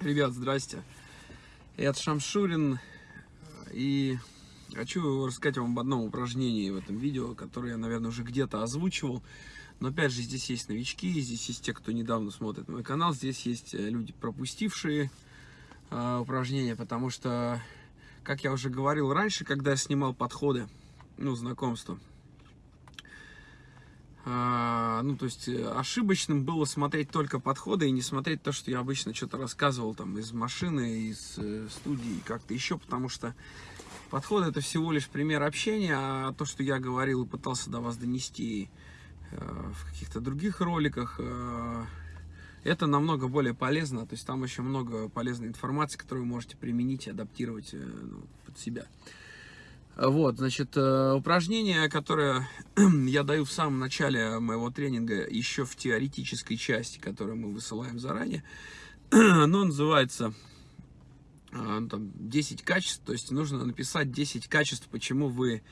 Ребят, здрасте. Это Шамшурин. И хочу рассказать вам об одном упражнении в этом видео, которое я, наверное, уже где-то озвучивал. Но опять же, здесь есть новички, здесь есть те, кто недавно смотрит мой канал, здесь есть э, люди, пропустившие э, упражнения, потому что, как я уже говорил раньше, когда я снимал подходы, ну, знакомства, а, ну, то есть э, ошибочным было смотреть только подходы и не смотреть то, что я обычно что-то рассказывал там из машины, из э, студии, как-то еще, потому что подходы это всего лишь пример общения, а то, что я говорил и пытался до вас донести э, в каких-то других роликах, это намного более полезно, то есть там еще много полезной информации, которую вы можете применить и адаптировать ну, под себя. Вот, значит, э, упражнение, которое я даю в самом начале моего тренинга, еще в теоретической части, которую мы высылаем заранее, оно называется э, там, 10 качеств, то есть нужно написать 10 качеств, почему вы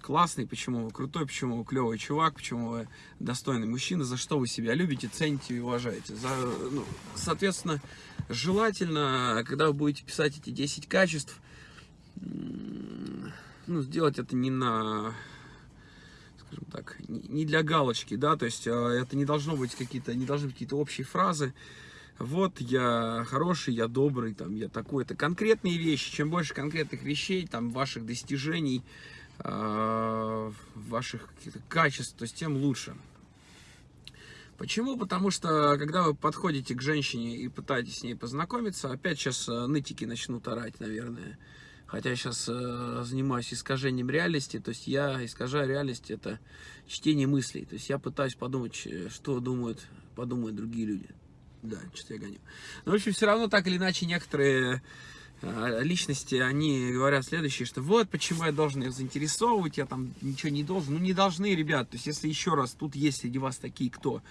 классный, почему вы крутой, почему вы клевый чувак, почему вы достойный мужчина, за что вы себя любите, цените и уважаете. За, ну, соответственно, желательно, когда вы будете писать эти 10 качеств, ну, сделать это не на, скажем так, не для галочки, да, то есть а, это не должно быть какие-то, не должны быть какие-то общие фразы. Вот я хороший, я добрый, там, я такой. Это конкретные вещи. Чем больше конкретных вещей, там, ваших достижений, э, ваших качеств, то есть тем лучше. Почему? Потому что, когда вы подходите к женщине и пытаетесь с ней познакомиться, опять сейчас э, нытики начнут орать, наверное. Хотя я сейчас э, занимаюсь искажением реальности, то есть я искажаю реальность, это чтение мыслей. То есть я пытаюсь подумать, что думают, подумают другие люди. Да, что-то я гоню. Но, в общем, все равно так или иначе некоторые э, личности, они говорят следующее, что вот почему я должен их заинтересовывать, я там ничего не должен. Ну, не должны, ребят. То есть, если еще раз, тут есть среди вас такие, кто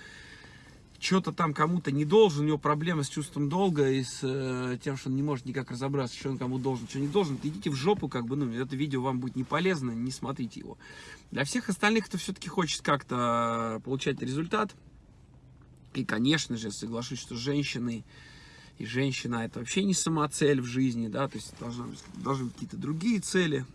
что-то там кому-то не должен, у него проблемы с чувством долга и с э, тем, что он не может никак разобраться, что он кому должен, что не должен, идите в жопу, как бы, ну, это видео вам будет не полезно, не смотрите его. Для всех остальных, кто все-таки хочет как-то получать результат, и, конечно же, соглашусь, что женщины и женщина это вообще не самоцель в жизни, да, то есть должны, должны быть какие-то другие цели,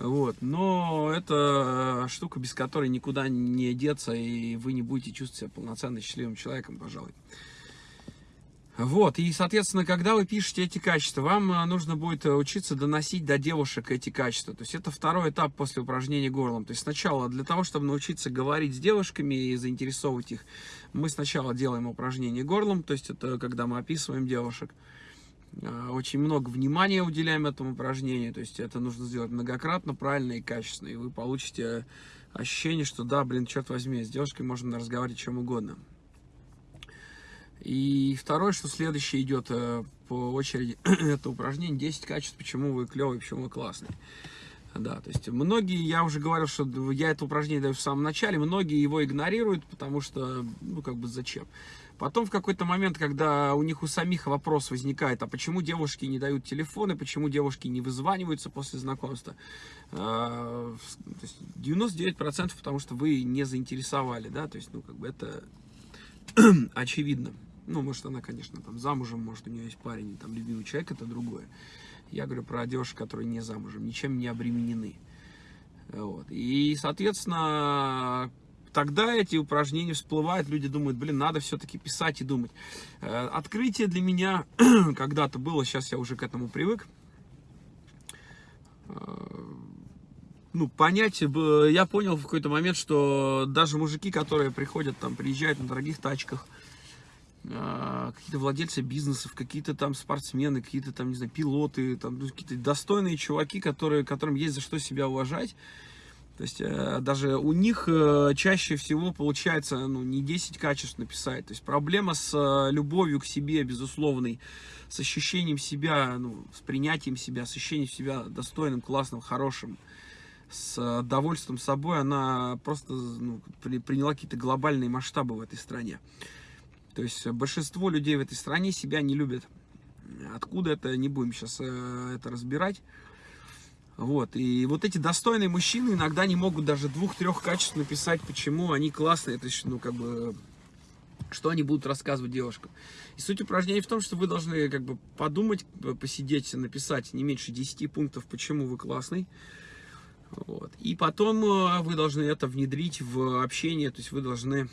вот. Но это штука, без которой никуда не деться, и вы не будете чувствовать себя полноценно счастливым человеком, пожалуй. Вот, и, соответственно, когда вы пишете эти качества, вам э, нужно будет учиться доносить до девушек эти качества. То есть это второй этап после упражнения горлом. То есть сначала для того, чтобы научиться говорить с девушками и заинтересовывать их, мы сначала делаем упражнение горлом, то есть это когда мы описываем девушек. Э, очень много внимания уделяем этому упражнению, то есть это нужно сделать многократно, правильно и качественно, и вы получите ощущение, что да, блин, черт возьми, с девушкой можно разговаривать чем угодно. И второе, что следующее идет э, по очереди, это упражнение 10 качеств, почему вы клевый, почему вы классный. Да, то есть многие, я уже говорил, что я это упражнение даю в самом начале, многие его игнорируют, потому что, ну, как бы зачем. Потом в какой-то момент, когда у них у самих вопрос возникает, а почему девушки не дают телефоны, почему девушки не вызваниваются после знакомства, 99% потому что вы не заинтересовали, да, то есть, ну, как бы это очевидно. Ну, может, она, конечно, там замужем, может, у нее есть парень, там, любимый человек, это другое. Я говорю про девушек, которые не замужем, ничем не обременены. Вот. И, соответственно, тогда эти упражнения всплывают, люди думают, блин, надо все-таки писать и думать. Э, открытие для меня когда-то было, сейчас я уже к этому привык. Э, ну, понять, я понял в какой-то момент, что даже мужики, которые приходят, там, приезжают на дорогих тачках, какие-то владельцы бизнесов, какие-то там спортсмены, какие-то там, не знаю, пилоты, там ну, какие-то достойные чуваки, которые, которым есть за что себя уважать. То есть э, даже у них э, чаще всего получается ну, не 10 качеств написать. То есть проблема с э, любовью к себе, безусловной, с ощущением себя, ну, с принятием себя, с ощущением себя достойным, классным, хорошим, с довольством собой, она просто ну, при, приняла какие-то глобальные масштабы в этой стране. То есть большинство людей в этой стране себя не любят. Откуда это, не будем сейчас э, это разбирать. Вот, и вот эти достойные мужчины иногда не могут даже двух-трех качеств написать, почему они классные. Это, ну, как бы, что они будут рассказывать девушкам. И суть упражнений в том, что вы должны как бы подумать, посидеть, написать не меньше 10 пунктов, почему вы классный. Вот. И потом э, вы должны это внедрить в общение, то есть вы должны, э,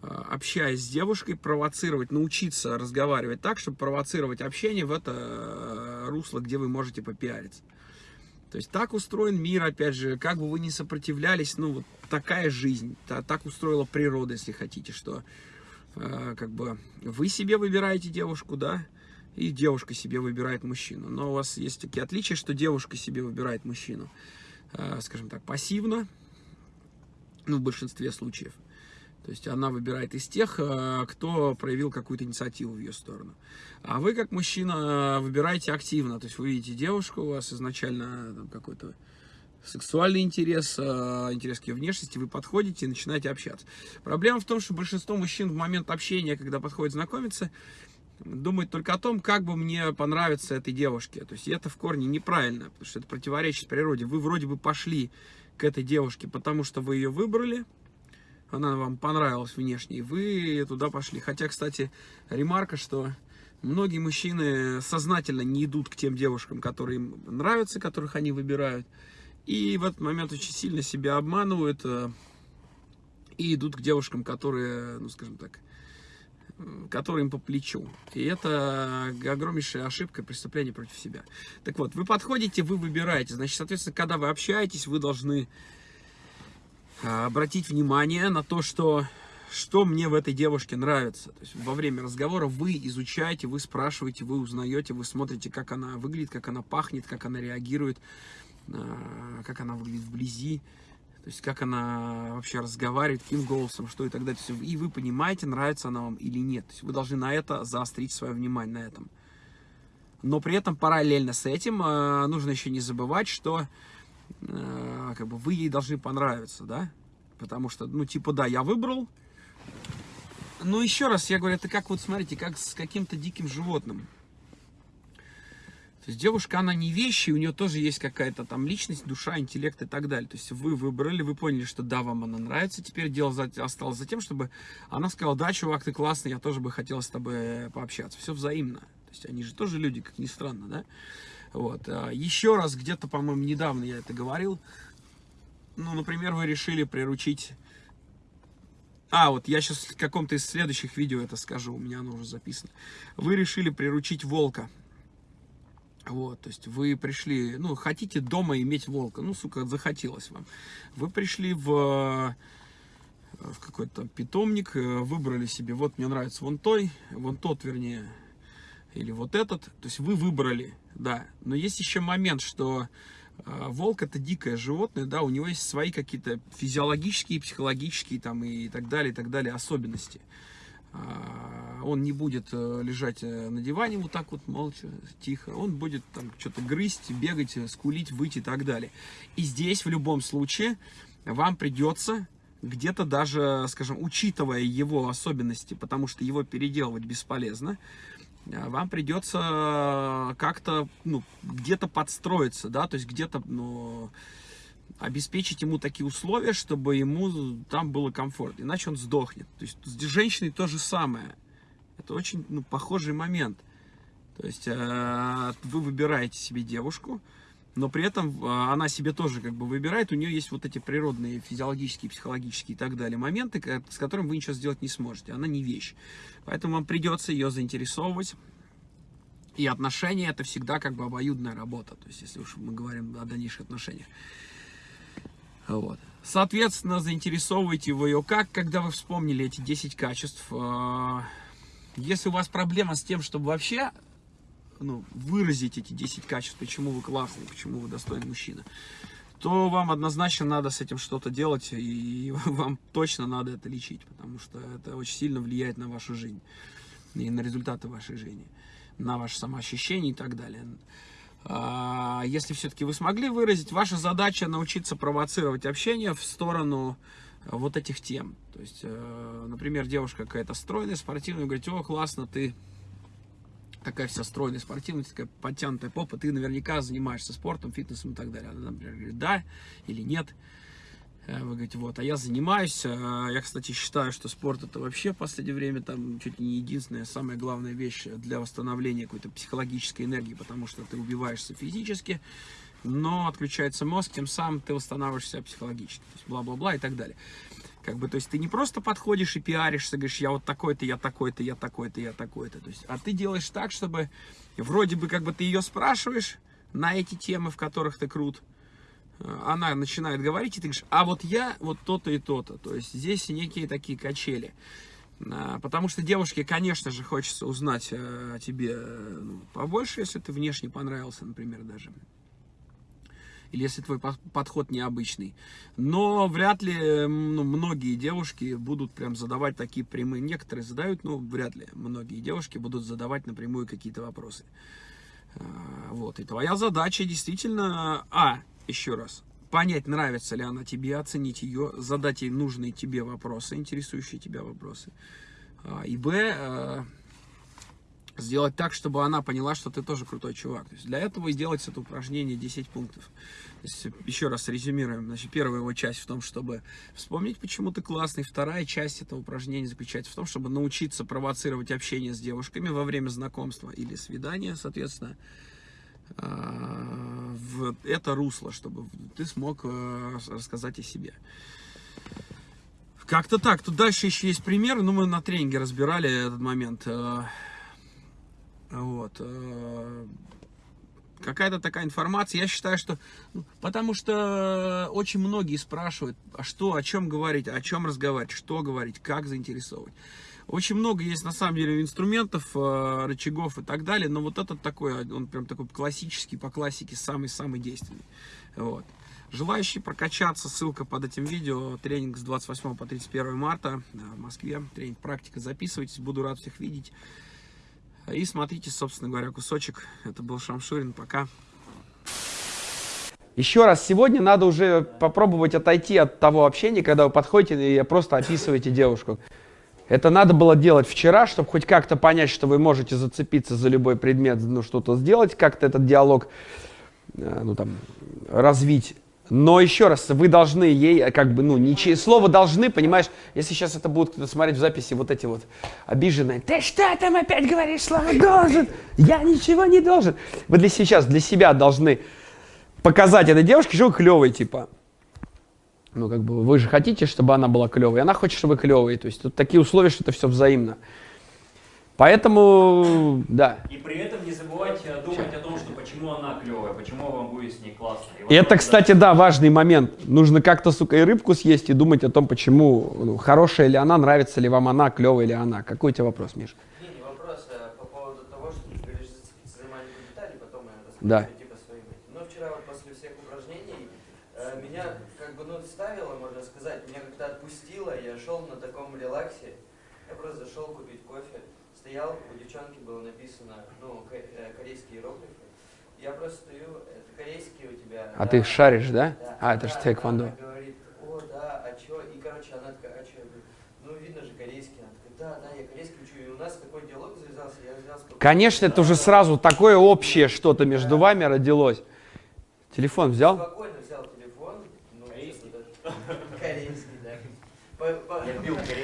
общаясь с девушкой, провоцировать, научиться разговаривать так, чтобы провоцировать общение в это э, русло, где вы можете попиариться. То есть так устроен мир, опять же, как бы вы ни сопротивлялись, ну вот такая жизнь, так устроила природа, если хотите, что э, как бы вы себе выбираете девушку, да, и девушка себе выбирает мужчину. Но у вас есть такие отличия, что девушка себе выбирает мужчину, э, скажем так, пассивно, ну, в большинстве случаев. То есть она выбирает из тех, э, кто проявил какую-то инициативу в ее сторону. А вы, как мужчина, выбираете активно. То есть вы видите девушку, у вас изначально какой-то сексуальный интерес, э, интерес к ее внешности, вы подходите и начинаете общаться. Проблема в том, что большинство мужчин в момент общения, когда подходит знакомиться, думает только о том, как бы мне понравиться этой девушке. То есть это в корне неправильно, потому что это противоречит природе. Вы вроде бы пошли к этой девушке, потому что вы ее выбрали, она вам понравилась внешне, вы туда пошли. Хотя, кстати, ремарка, что многие мужчины сознательно не идут к тем девушкам, которые им нравятся, которых они выбирают, и в этот момент очень сильно себя обманывают э, и идут к девушкам, которые, ну, скажем так, которые им по плечу. И это огромнейшая ошибка, преступление против себя. Так вот, вы подходите, вы выбираете. Значит, соответственно, когда вы общаетесь, вы должны обратить внимание на то, что, что мне в этой девушке нравится. То есть во время разговора вы изучаете, вы спрашиваете, вы узнаете, вы смотрите, как она выглядит, как она пахнет, как она реагирует, а, как она выглядит вблизи. То есть, как она вообще разговаривает, каким голосом, что и так далее. И вы понимаете, нравится она вам или нет. То есть, вы должны на это заострить свое внимание, на этом. Но при этом параллельно с этим э, нужно еще не забывать, что э, как бы вы ей должны понравиться, да? Потому что, ну, типа, да, я выбрал. Но еще раз, я говорю, это как вот, смотрите, как с каким-то диким животным. То есть девушка, она не вещи, у нее тоже есть какая-то там личность, душа, интеллект и так далее. То есть вы выбрали, вы поняли, что да, вам она нравится. Теперь дело за, осталось за тем, чтобы она сказала, да, чувак, ты классный, я тоже бы хотел с тобой пообщаться. Все взаимно. То есть они же тоже люди, как ни странно, да? Вот. А еще раз, где-то, по-моему, недавно я это говорил. Ну, например, вы решили приручить... А, вот я сейчас в каком-то из следующих видео это скажу, у меня оно уже записано. Вы решили приручить волка. Вот, то есть вы пришли, ну, хотите дома иметь волка, ну, сука, захотелось вам. Вы пришли в, в какой-то питомник, выбрали себе, вот мне нравится вон той, вон тот, вернее, или вот этот. То есть вы выбрали, да. Но есть еще момент, что э, волк это дикое животное, да, у него есть свои какие-то физиологические, психологические там и так далее, и так далее особенности. А, он не будет э, лежать э, на диване вот так вот молча, тихо. Он будет там что-то грызть, бегать, скулить, выйти и так далее. И здесь в любом случае вам придется где-то даже, скажем, учитывая его особенности, потому что его переделывать бесполезно, вам придется как-то, ну, где-то подстроиться, да, то есть где-то, ну, обеспечить ему такие условия, чтобы ему там было комфортно, иначе он сдохнет. То есть с женщиной то же самое. Это очень ну, похожий момент. То есть э, вы выбираете себе девушку, но при этом э, она себе тоже как бы выбирает, у нее есть вот эти природные, физиологические, психологические и так далее моменты, с которыми вы ничего сделать не сможете. Она не вещь. Поэтому вам придется ее заинтересовывать. И отношения это всегда как бы обоюдная работа. То есть если уж мы говорим о дальнейших отношениях. Вот. Соответственно, заинтересовывайте вы ее как, когда вы вспомнили эти 10 качеств. А, если у вас проблема с тем, чтобы вообще ну, выразить эти 10 качеств, почему вы классный, почему вы достойный мужчина, то вам однозначно надо с этим что-то делать, и вам точно надо это лечить, потому что это очень сильно влияет на вашу жизнь и на результаты вашей жизни, на ваше самоощущение и так далее. А, если все-таки вы смогли выразить, ваша задача научиться провоцировать общение в сторону э, вот этих тем. То есть, э, например, девушка какая-то стройная, спортивная, говорит, о, классно, ты такая вся стройная, спортивная, такая подтянутая попа, ты наверняка занимаешься спортом, фитнесом и так далее. Она, говорит, да или нет. Э, вы говорите, вот, а я занимаюсь. Э, я, кстати, считаю, что спорт это вообще в последнее время там чуть ли не единственная, самая главная вещь для восстановления какой-то психологической энергии, потому что ты убиваешься физически, но отключается мозг, тем самым ты восстанавливаешься психологически, бла-бла-бла и так далее. Как бы, то есть ты не просто подходишь и пиаришься, говоришь, я вот такой-то, я такой-то, я такой-то, я такой-то. То есть, а ты делаешь так, чтобы вроде бы как бы ты ее спрашиваешь на эти темы, в которых ты крут. Э, она начинает говорить, и ты говоришь, а вот я вот то-то и то-то. То есть здесь некие такие качели. А, потому что девушке, конечно же, хочется узнать э, о тебе э, ну, побольше, если ты внешне понравился, например, даже или если твой подход необычный. Но вряд ли ну, многие девушки будут прям задавать такие прямые, некоторые задают, но вряд ли многие девушки будут задавать напрямую какие-то вопросы. А, вот, и твоя задача действительно, а, еще раз, понять, нравится ли она тебе, оценить ее, задать ей нужные тебе вопросы, интересующие тебя вопросы. А, и б, а, сделать так, чтобы она поняла, что ты тоже крутой чувак. То есть для этого и сделать это упражнение 10 пунктов. То есть, еще раз резюмируем. Значит, первая его часть в том, чтобы вспомнить, почему ты классный. Вторая часть этого упражнения заключается в том, чтобы научиться провоцировать общение с девушками во время знакомства или свидания, соответственно, а, в это русло, чтобы ты смог э, рассказать о себе. Как-то так. Тут дальше еще есть пример. Ну, мы на тренинге разбирали этот момент. Вот. Э, какая-то такая информация. Я считаю, что... Ну, потому что очень многие спрашивают, а что, о чем говорить, о чем разговаривать, что говорить, как заинтересовывать. Очень много есть, на самом деле, инструментов, э, рычагов и так далее, но вот этот такой, он прям такой классический, по классике, самый-самый действенный. Вот. Желающие прокачаться, ссылка под этим видео, тренинг с 28 по 31 марта в Москве, тренинг практика, записывайтесь, буду рад всех видеть. И смотрите, собственно говоря, кусочек. Это был Шамшурин. Пока. Еще раз, сегодня надо уже попробовать отойти от того общения, когда вы подходите и просто описываете девушку. Это надо было делать вчера, чтобы хоть как-то понять, что вы можете зацепиться за любой предмет, ну что-то сделать, как-то этот диалог э, ну, там, развить. Но еще раз, вы должны ей, э, как бы, ну, ничего, слово должны, понимаешь, если сейчас это будут кто-то смотреть в записи, вот эти вот обиженные, ты что там опять говоришь слово должен? Я ничего не должен. Вы для сейчас, для себя должны показать этой девушке, что вы клевый, типа. Ну, как бы, вы же хотите, чтобы она была клевой, она хочет, чтобы клевой. То есть тут такие условия, что это все взаимно. Поэтому, да. И при этом не забывайте думать о том, что почему она клевая, почему вам будет с ней классно. И это, кстати, да, важный момент. Нужно как-то, сука, и рыбку съесть и думать о том, почему, ну, хорошая ли она, нравится ли вам она, клевая ли она. Какой у тебя вопрос, Миша? Не, не вопрос, а по поводу того, что ты говоришь зацепиться за маленькие детали, потом я расскажу да. типа своим. Но вчера вот после всех упражнений э, меня как бы, ну, ставило, можно сказать, меня как-то отпустило, я шел на таком релаксе, я просто зашел купить кофе, стоял, у девчонки было написано, ну, э, корейские иероглифы. Я просто стою, это корейские у тебя. А да, ты их шаришь, да? да а, это да, же тэквондо. Она говорит, о, да, а чё? И, короче, она такая, а чё? Я говорю, ну, видно же корейский. Она такая, да, да, я корейский учу. И у нас такой диалог завязался, я взял сколько... Конечно, это уже сразу такое общее что-то между вами родилось. Телефон взял? Спокойно взял телефон. Ну, Корейский? Корейский, да. Я пил корейскую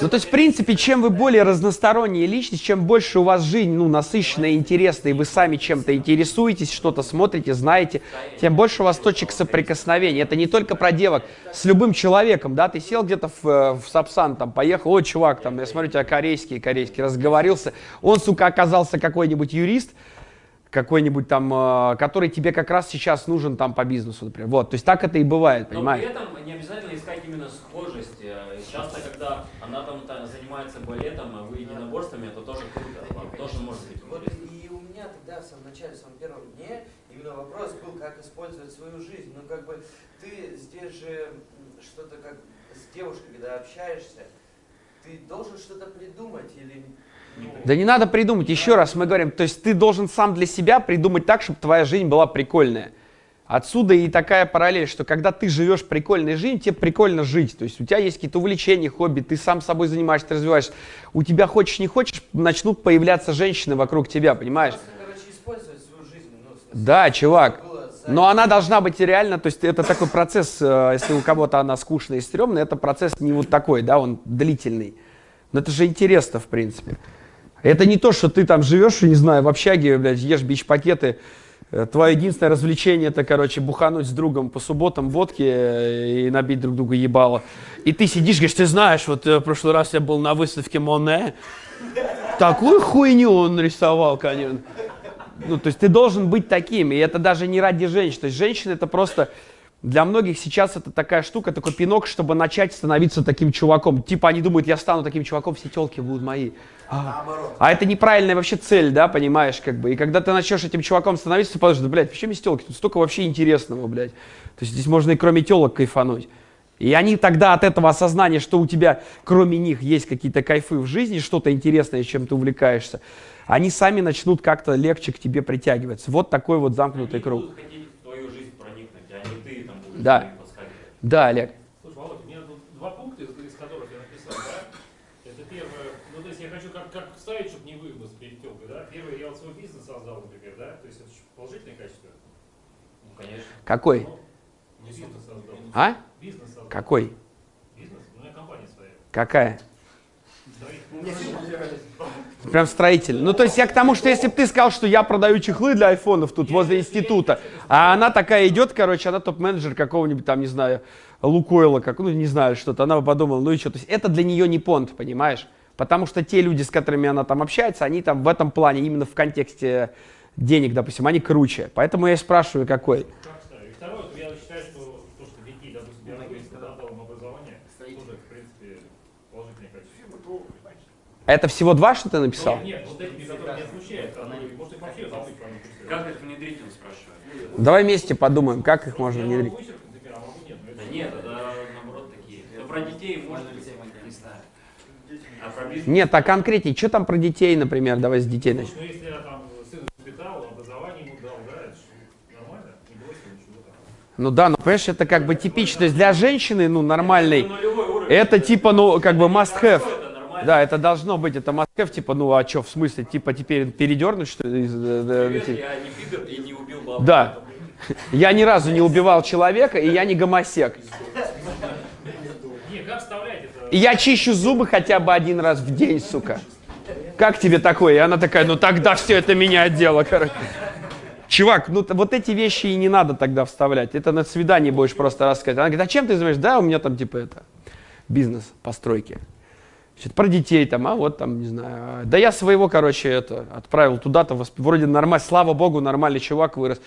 Ну, то есть, в принципе, чем вы более разносторонняя личность, чем больше у вас жизнь, ну, насыщенная, интересная, и вы сами чем-то интересуетесь, что-то смотрите, знаете, тем больше у вас точек соприкосновения. Это не только про девок, с любым человеком, да, ты сел где-то в, э, в Сапсан, там, поехал, о, чувак, там, я смотрю, у тебя корейский, корейский, разговорился, он, сука, оказался какой-нибудь юрист, какой-нибудь там, э, который тебе как раз сейчас нужен там по бизнесу, например. Вот, то есть так это и бывает, Но понимаешь? при этом не обязательно искать именно схожесть. Э, Часто, когда она там та- занимается балетом, а вы единоборствами, это тоже круто. Вам тоже может быть Вот и у меня тогда в самом начале, в самом первом дне, именно вопрос был, как использовать свою жизнь. Ну, как бы, ты здесь же что-то как с девушкой, когда общаешься, ты должен что-то придумать или... Да не надо придумать, еще раз мы говорим, то есть ты должен сам для себя придумать так, чтобы твоя жизнь была прикольная. Отсюда и такая параллель, что когда ты живешь прикольной жизнью, тебе прикольно жить. То есть у тебя есть какие-то увлечения, хобби, ты сам собой занимаешься, ты развиваешься. У тебя хочешь не хочешь, начнут появляться женщины вокруг тебя, понимаешь? Просто, короче, использовать свою жизнь. Ну, Да, чувак. Но она должна быть реально, то есть это такой процесс, э, если у кого-то она скучная и стрёмная, это процесс не вот такой, да, он длительный. Но это же интересно, в принципе. Это не то, что ты там живешь, не знаю, в общаге, блядь, ешь бич-пакеты, э, Твое единственное развлечение это, короче, бухануть с другом по субботам водки э, и набить друг друга ебало. И ты сидишь, говоришь, ты знаешь, вот э, в прошлый раз я был на выставке Моне, такую хуйню он рисовал, конечно. Ну, то есть ты должен быть таким, и это даже не ради женщин. То есть женщины это просто... Для многих сейчас это такая штука, такой пинок, чтобы начать становиться таким чуваком. Типа они думают, я стану таким чуваком, все телки будут мои. А, а это неправильная вообще цель, да, понимаешь, как бы. И когда ты начнешь этим чуваком становиться, ты подумаешь, да, блядь, почему есть телки? Тут столько вообще интересного, блядь. То есть здесь можно и кроме телок кайфануть. И они тогда от этого осознания, что у тебя кроме них есть какие-то кайфы в жизни, что-то интересное, чем ты увлекаешься, они сами начнут как-то легче к тебе притягиваться. Вот такой вот замкнутый круг. будут хотеть в твою жизнь проникнуть, а не ты там будешь Да. Да, Олег. Слушай, Володь, у меня тут два пункта, из, из которых я написал, да? Это первое, ну то есть я хочу как, как ставить, чтобы не выгнуться перед телкой, да? Первое, я вот свой бизнес создал, например, да? То есть это же положительное качество. Ну, конечно. Какой? Ну, не бизнес создал. А? Бизнес создал. Какой? Бизнес? У меня компания своя. Какая? Прям строитель. Ну, то есть я к тому, что если бы ты сказал, что я продаю чехлы для айфонов тут возле института, а она такая идет, короче, она топ-менеджер какого-нибудь там, не знаю, Лукойла, как, ну, не знаю, что-то, она бы подумала, ну и что, то есть это для нее не понт, понимаешь? Потому что те люди, с которыми она там общается, они там в этом плане, именно в контексте денег, допустим, они круче. Поэтому я и спрашиваю, какой. Как ставлю? И второе, то я считаю, что то, что детей, допустим, я написано, дал им образование, тоже, в принципе, положительное качество. Это всего два, что ты написал? Нет, нет, вот эти, которые меня смущают, а ну, может их вообще забыть. Как их внедрить, он спрашивает? Давай вместе подумаем, как их можно внедрить. а но Да нет, это наоборот такие. Ну, про детей может быть, не знаю. А про бизнес? Нет, а конкретнее, что там про детей, например, давай с детей начнем. Ну, если я там сына воспитал, образование ему дал, да, это нормально, не бросил ничего там. Ну да, ну понимаешь, это как бы типично. То есть для женщины, ну, уровень. это типа, ну, как бы must have. Да, это должно быть, это have, типа, ну, а что, в смысле, типа, теперь передернуть, что ли? э, э, Привет, я не пидор и не убил бабу. Да. Я ни разу не убивал человека, и я не гомосек. Не, как вставлять это? И я чищу зубы хотя бы один раз в день, сука. Как тебе такое? И она такая, ну тогда все это меняет дело, короче. Чувак, ну вот эти вещи и не надо тогда вставлять. Это на свидании будешь просто рассказать. Она говорит, а чем ты занимаешься? Да, у меня там типа это, бизнес, постройки. Значит, про детей там, а вот там, не знаю. Да я своего, короче, это, отправил туда-то, вроде нормально, слава богу, нормальный чувак вырос.